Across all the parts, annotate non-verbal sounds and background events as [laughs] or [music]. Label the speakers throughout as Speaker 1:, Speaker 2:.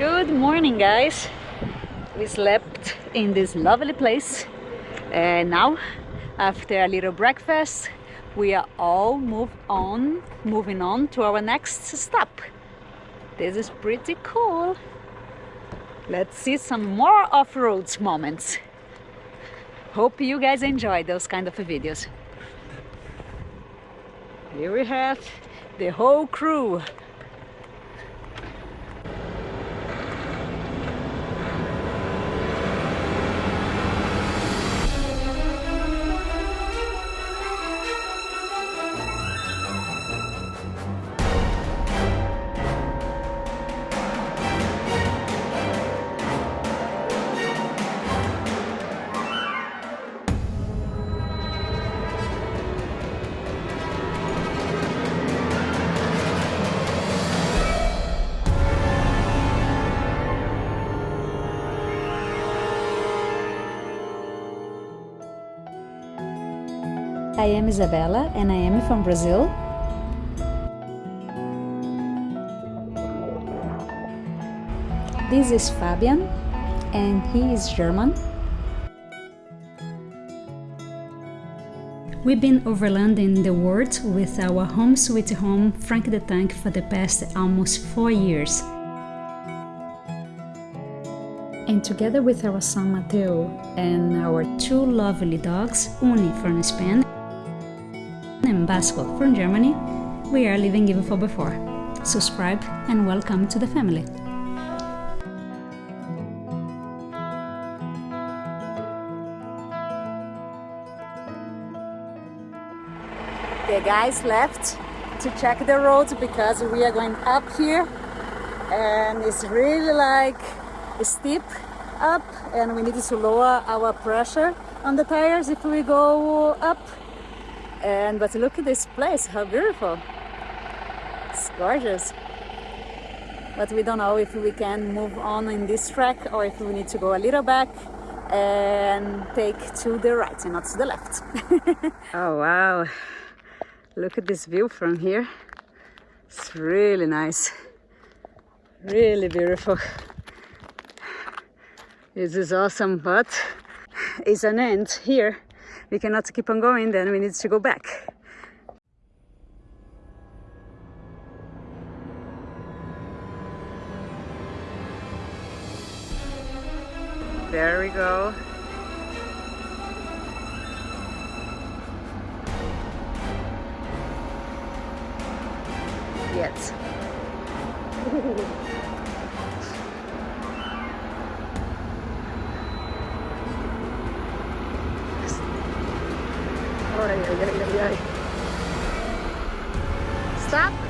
Speaker 1: Good morning guys. We slept in this lovely place and now after a little breakfast we are all move on moving on to our next stop. This is pretty cool. Let's see some more off-road moments. Hope you guys enjoy those kind of videos. Here we have the whole crew I am Isabella and I am from Brazil. This is Fabian and he is German. We've been overlanding the world with our home sweet home Frank the Tank for the past almost four years. And together with our son Mateo and our two lovely dogs, Uni from Spain and Basco from Germany, we are living even for before. Subscribe and welcome to the family. The guys left to check the roads because we are going up here and it's really like steep up and we need to lower our pressure on the tires if we go up and but look at this place how beautiful. It's gorgeous. But we don't know if we can move on in this track or if we need to go a little back and take to the right and not to the left. [laughs] Oh wow. Look at this view from here. It's really nice. Really beautiful. This is awesome but it's an end here we cannot keep on going, then we need to go back. There we go. Yes. [laughs] ơi, ơi, ơi, ơi. Stop.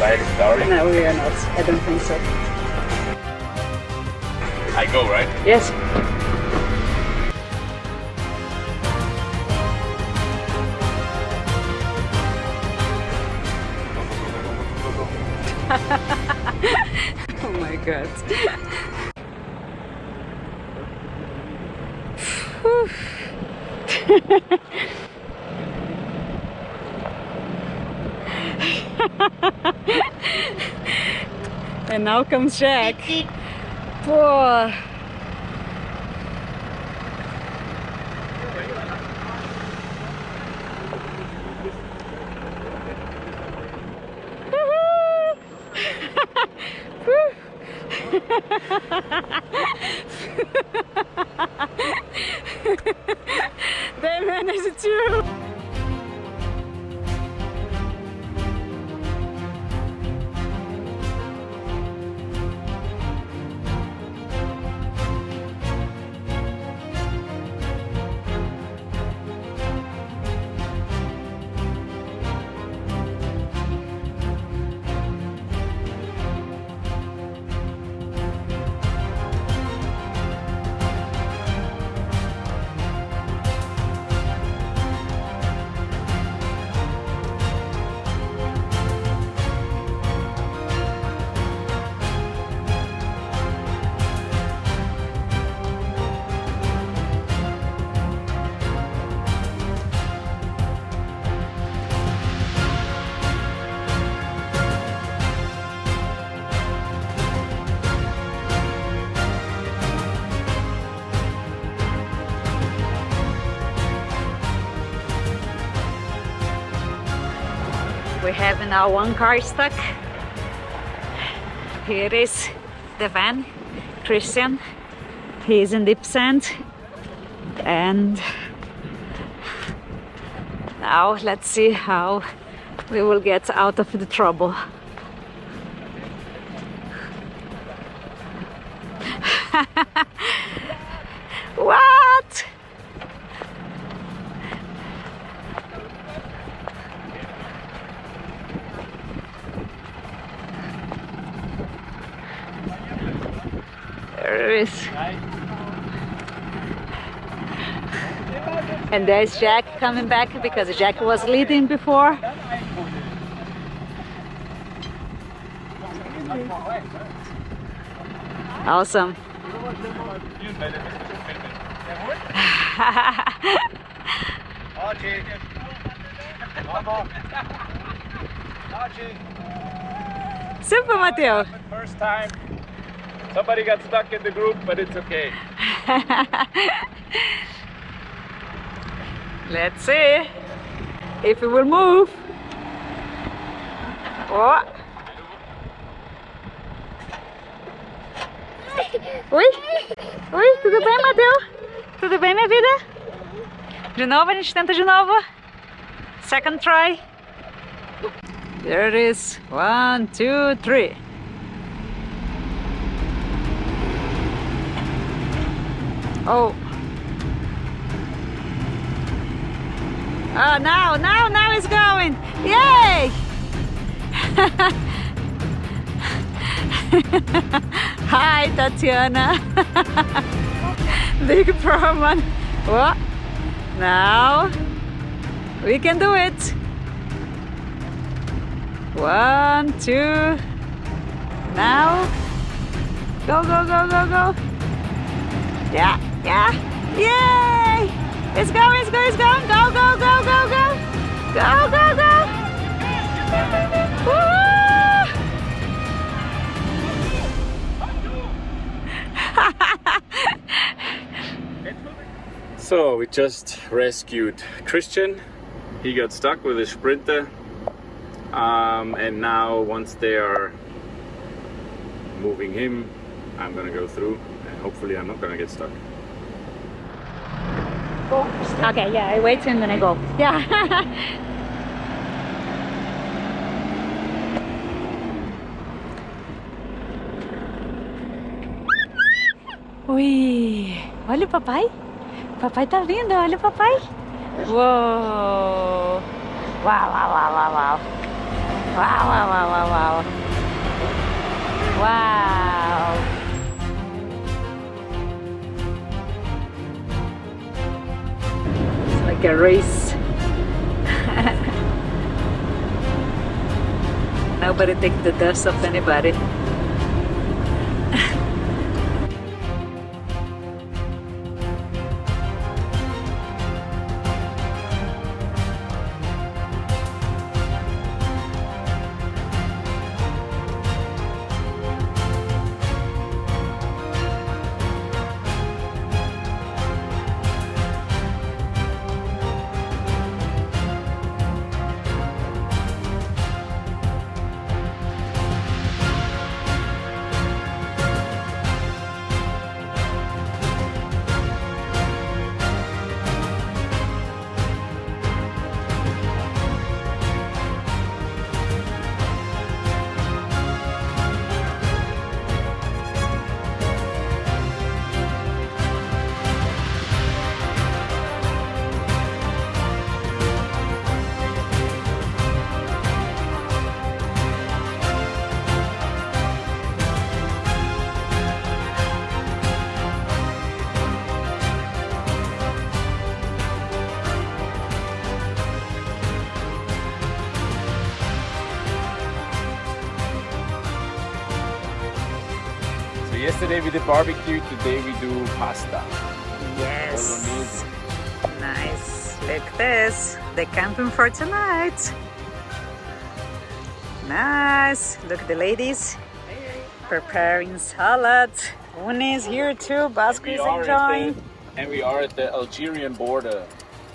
Speaker 2: We're not sliding, sorry.
Speaker 1: No, we are not. I don't think so.
Speaker 2: I go, right?
Speaker 1: Yes. [laughs] oh my god. [laughs] [laughs] and now comes Jack. Whoa. they managed it have now one car stuck. Here is the van, Christian. He is in deep sand. And now let's see how we will get out of the trouble. what? And there's Jack coming back because Jack was leading before. Awesome. [laughs] Super, Mateo.
Speaker 2: First time. Somebody got stuck in the group, but it's okay. [laughs]
Speaker 1: Let's see if it will move. Oh. [laughs] Oi? Oi, tudo bem, Mateu? Tudo bem, minha vida? De novo, a gente tenta de novo. Second try. There it is. One, two, three. Oh. Oh, now, now, now it's going. Yay! [laughs] Hi, Tatiana. [laughs] Big problem. What? Now we can do it. One, two. Now. Go, go, go, go, go. Yeah, yeah. Yay! It's going, it's going, it's going. Go, go, go, go, go. Go, go, go. Woo! [laughs]
Speaker 2: So we just rescued Christian. He got stuck with his sprinter. Um, and now once they are moving him, I'm gonna go through and hopefully I'm not gonna get stuck.
Speaker 1: Okay, yeah, I wait and then I go. Yeah. [laughs] Ui, olha o papai. Papai tá vindo, olha o papai. Uou. Uau, uau, uau, uau, uau. Uau, uau, uau, uau, uau. Uau. Like a race. [laughs] Nobody take the dust off anybody.
Speaker 2: Yesterday we did barbecue, today we do pasta.
Speaker 1: Yes. Nice. Look this. The camping for tonight. Nice. Look the ladies preparing salad. Uni is here too. Basco is enjoying.
Speaker 2: the- and we are at the Algerian border.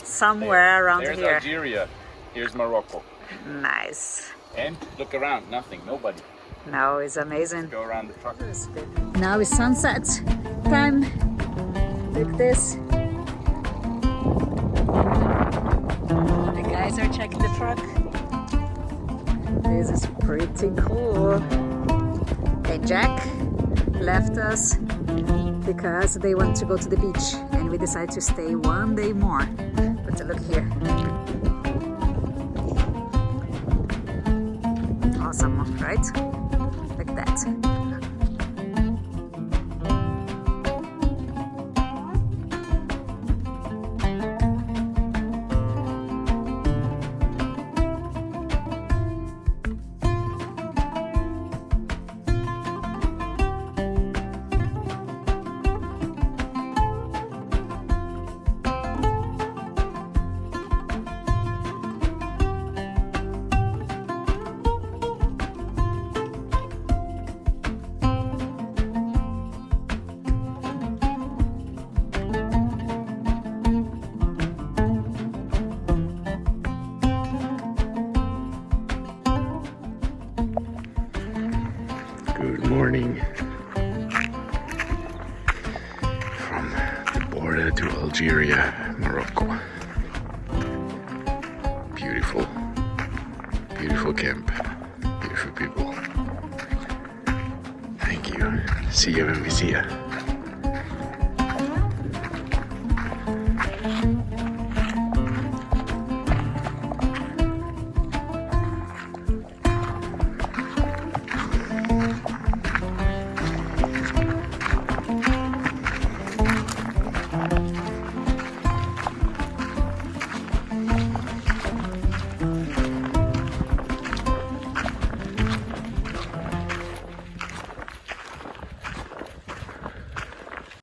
Speaker 1: Somewhere around
Speaker 2: There's
Speaker 1: here.
Speaker 2: Algeria. Here's Morocco.
Speaker 1: Nice.
Speaker 2: And look around, nothing, nobody.
Speaker 1: No, it's amazing.
Speaker 2: Go around the truck.
Speaker 1: Now it's sunset time. Look this. The guys are checking the truck. This is pretty cool. And Jack left us because they want to go to the beach and we decided to stay one day more. But look here. Awesome, right? Like that.
Speaker 2: Morning. From the border to Algeria, Morocco. Beautiful, beautiful camp, beautiful people. Thank you. See you when we see you.